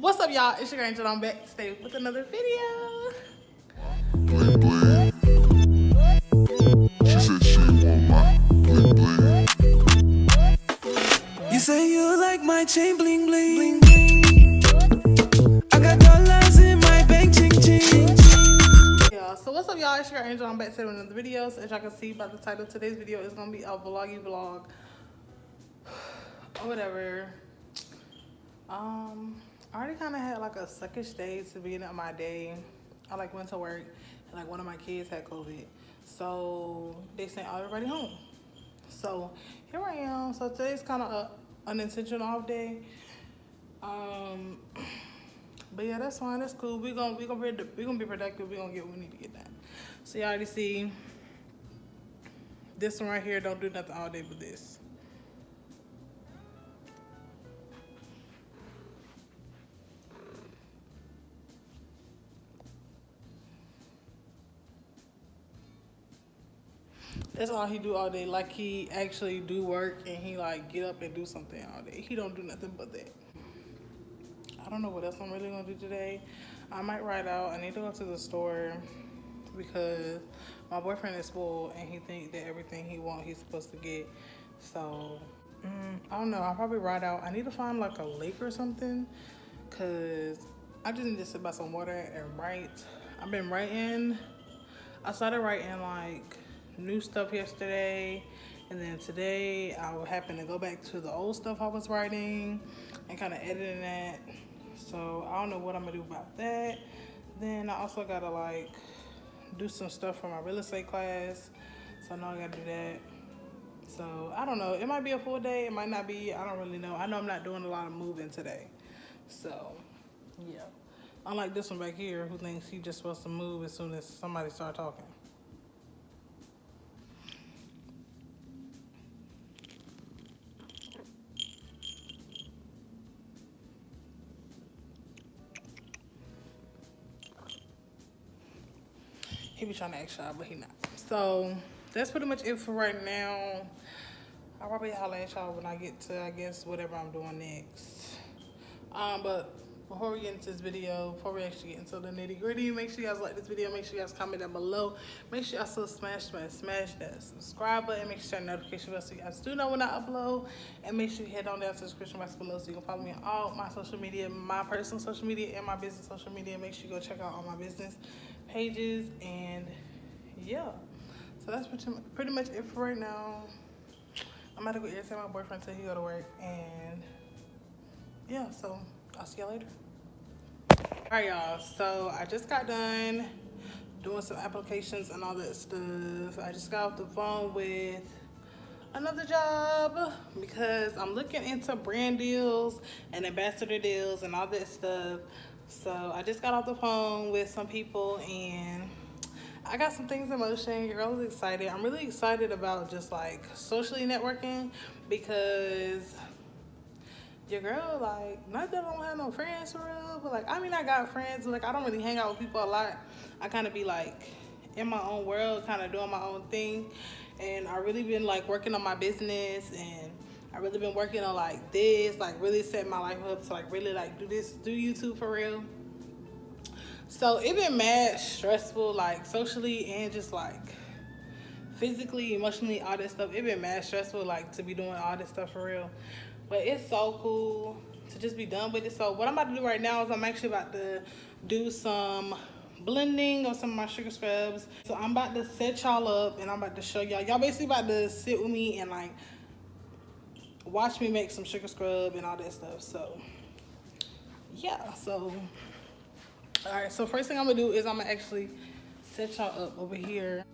What's up, y'all? It's your girl Angel. I'm back today with another video. bling bling. She said she want my bling bling. You say you like my chain bling bling. bling, bling. I got dollars in my bank ching ching. Yeah, so what's up, y'all? It's your girl Angel. I'm back today with another video. So as y'all can see by the title, today's video is gonna be a vloggy vlog. or whatever. Um, I already kind of had like a suckish day to beginning of my day. I like went to work and like one of my kids had COVID. So they sent everybody home. So here I am. So today's kind of a unintentional off day. Um, but yeah, that's fine. That's cool. We gonna we gonna be we be productive. We're gonna get what we need to get done. So y'all already see this one right here. Don't do nothing all day but this. That's all he do all day. Like he actually do work and he like get up and do something all day. He don't do nothing but that. I don't know what else I'm really gonna do today. I might ride out. I need to go to the store because my boyfriend is spoiled and he think that everything he want he's supposed to get. So mm, I don't know. I'll probably ride out. I need to find like a lake or something because I just need to sit by some water and write. I've been writing. I started writing like new stuff yesterday and then today I happened to go back to the old stuff I was writing and kind of editing that. So I don't know what I'm gonna do about that. Then I also gotta like do some stuff for my real estate class. So I know I gotta do that. So I don't know. It might be a full day. It might not be. I don't really know. I know I'm not doing a lot of moving today. So yeah. Unlike this one back here who thinks he just supposed to move as soon as somebody start talking he be trying to act shy, but he not. So that's pretty much it for right now. I'll probably holler at y'all when I get to, I guess, whatever I'm doing next. Um, but before we get into this video, before we actually get into the nitty gritty, make sure you guys like this video. Make sure you guys comment down below. Make sure you also smash, smash, smash that subscribe button. Make sure you turn notification bell so you guys do know when I upload. And make sure you head on down to the description box below so you can follow me on all my social media, my personal social media and my business social media. Make sure you go check out all my business pages and yeah. So that's pretty, pretty much it for right now. I'm about to go irritate my boyfriend till he go to work and yeah, so I'll see y'all later. All right, y'all. So I just got done doing some applications and all that stuff. I just got off the phone with another job because I'm looking into brand deals and ambassador deals and all that stuff. So I just got off the phone with some people and I got some things in motion. You're really excited. I'm really excited about just like socially networking because your girl, like, not that I don't have no friends for real, but like, I mean, I got friends, like, I don't really hang out with people a lot. I kind of be like in my own world, kind of doing my own thing. And I really been like working on my business and I really been working on like this, like really setting my life up to like really like do this, do YouTube for real. So it been mad stressful, like socially and just like physically, emotionally, all this stuff. It been mad stressful, like to be doing all this stuff for real. But it's so cool to just be done with it. So what I'm about to do right now is I'm actually about to do some blending of some of my sugar scrubs. So I'm about to set y'all up and I'm about to show y'all. Y'all basically about to sit with me and like watch me make some sugar scrub and all that stuff. So yeah, so all right. So first thing I'm gonna do is I'm gonna actually set y'all up over here.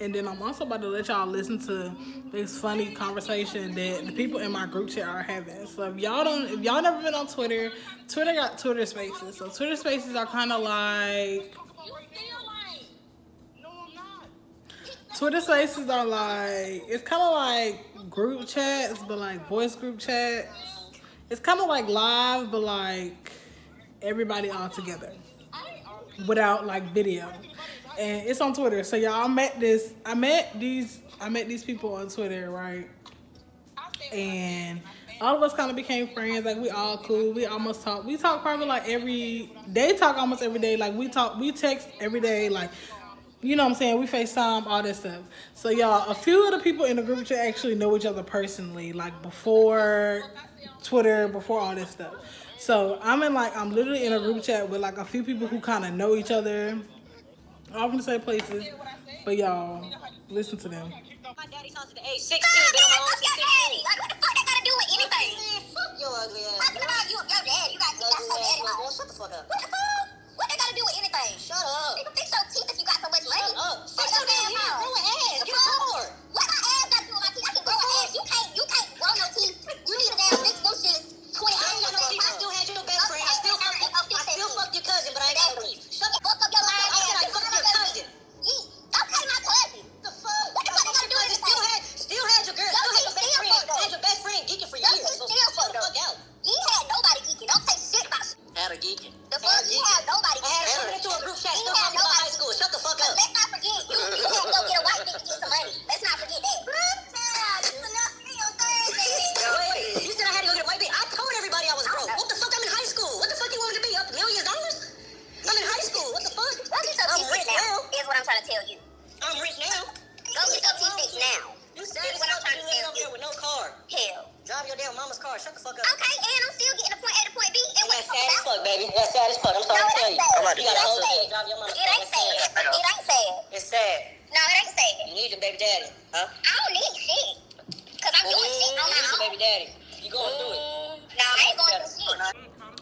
And then I'm also about to let y'all listen to this funny conversation that the people in my group chat are having. So if y'all don't, if y'all never been on Twitter, Twitter got Twitter Spaces. So Twitter Spaces are kind of like Twitter Spaces are like it's kind of like group chats, but like voice group chats. It's kind of like live, but like everybody all together without like video. And it's on Twitter. So y'all I met this I met these I met these people on Twitter, right? And all of us kind of became friends. Like we all cool. We almost talk. We talk probably like every. They talk almost every day. Like we talk. We text every day. Like you know what I'm saying? We FaceTime, all that stuff. So y'all, a few of the people in the group chat actually know each other personally, like before Twitter, before all this stuff. So I'm in like I'm literally in a group chat with like a few people who kind of know each other, all from the same places. But y'all, listen to them. My daddy's house at the age 16, God, been on my man, own since 16. Like, what the fuck that gotta do with anything? Man, fuck your ugly ass. Talking about you, your daddy. You got, you got Ugly some ass daddy little Shut the fuck up. What the fuck? What that gotta do with anything? Shut up. Nigga, fix your teeth if you got so much money. Shut up. Fix Fix your your damn damn car. Shut the fuck up. Okay, and I'm still getting the point A to point B. And what That's sad as fuck fuck, baby. That's sad as fuck. I'm No, sorry it to tell you. sad. You got a It whole ain't day to sad. drive your mama's It ain't sad. It ain't sad. It's sad. No, it ain't sad. You need your baby daddy. Huh? I don't need shit. Cause I'm doing shit on mm, You need your baby daddy. You going through it. No, I ain't going through shit.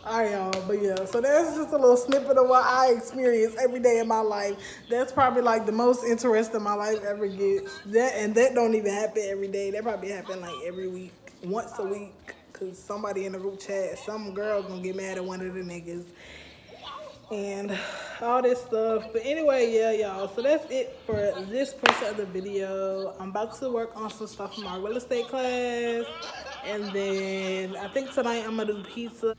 All right, y'all. But yeah, so that's just a little snippet of what I experience every day in my life. That's probably like the most interesting my life ever gets. That and that don't even happen every day. That probably happen like every week, once a week. Cause somebody in the group chat, some girl gonna get mad at one of the niggas, and all this stuff. But anyway, yeah, y'all. So that's it for this portion of the video. I'm about to work on some stuff for my real estate class, and then I think tonight I'm gonna do pizza.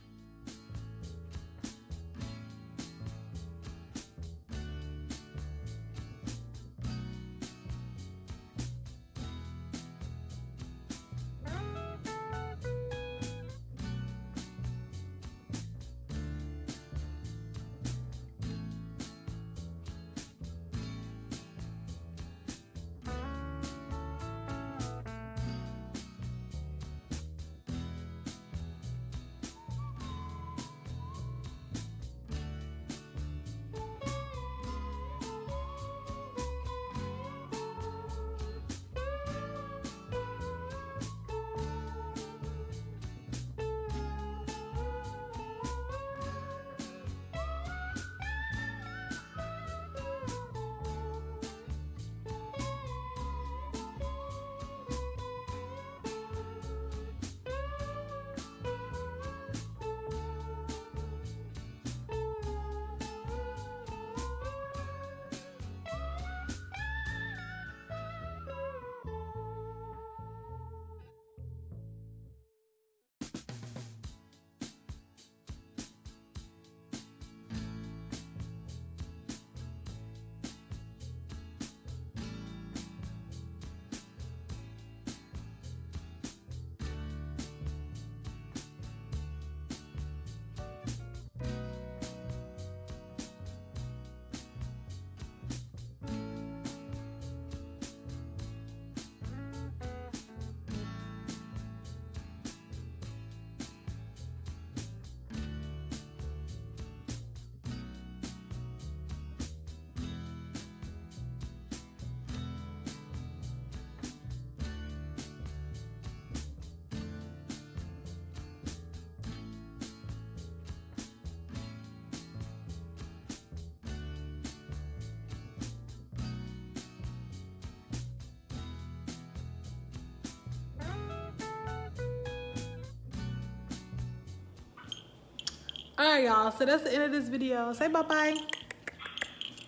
All right, y'all. So that's the end of this video. Say bye bye.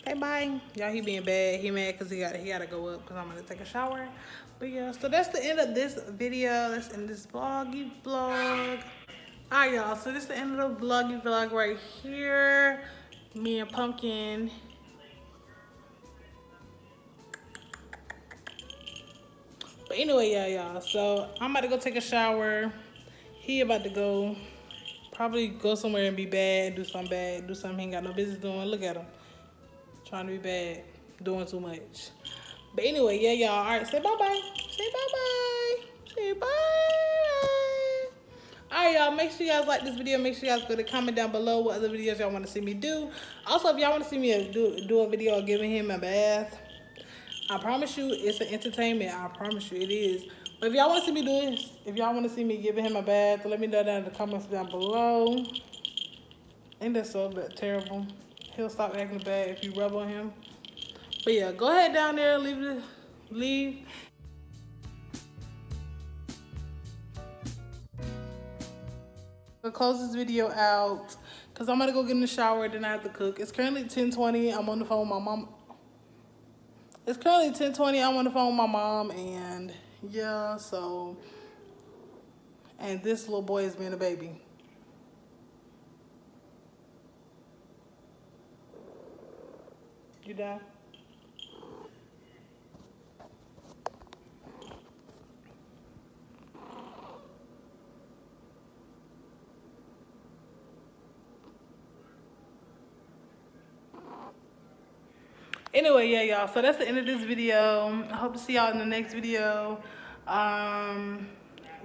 Say bye. Y'all, he being bad. He mad because he got he got to go up because I'm gonna take a shower. But yeah, so that's the end of this video. That's in this vloggy vlog. All right, y'all. So this is the end of the vloggy vlog right here. Me and Pumpkin. But anyway, yeah, y'all. So I'm about to go take a shower. He about to go probably go somewhere and be bad, do something bad, do something he ain't got no business doing. Look at him. Trying to be bad, doing too much. But anyway, yeah, y'all. All right, say bye-bye. Say bye-bye. Say bye bye. All right, y'all. Make sure you guys like this video. Make sure you guys go to comment down below what other videos y'all want to see me do. Also, if y'all want to see me do, do a video of giving him a bath, I promise you it's an entertainment. I promise you it is. If y'all want to see me do this, if y'all want to see me giving him a bath, let me know down in the comments down below. Ain't that so terrible? He'll stop acting bad if you rub on him. But yeah, go ahead down there, leave the leave. I'll close this video out because I'm gonna go get in the shower, then I have to cook. It's currently 10:20. I'm on the phone with my mom. It's currently 10:20. I'm on the phone with my mom, and yeah, so. And this little boy is being a baby. You done? Anyway yeah y'all so that's the end of this video. I hope to see y'all in the next video. Um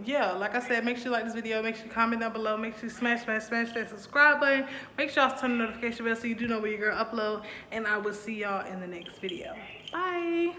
yeah like i said make sure you like this video. Make sure you comment down below. Make sure you smash smash smash that subscribe button. Make sure y'all turn the notification bell so you do know when your girl upload. And i will see y'all in the next video. Bye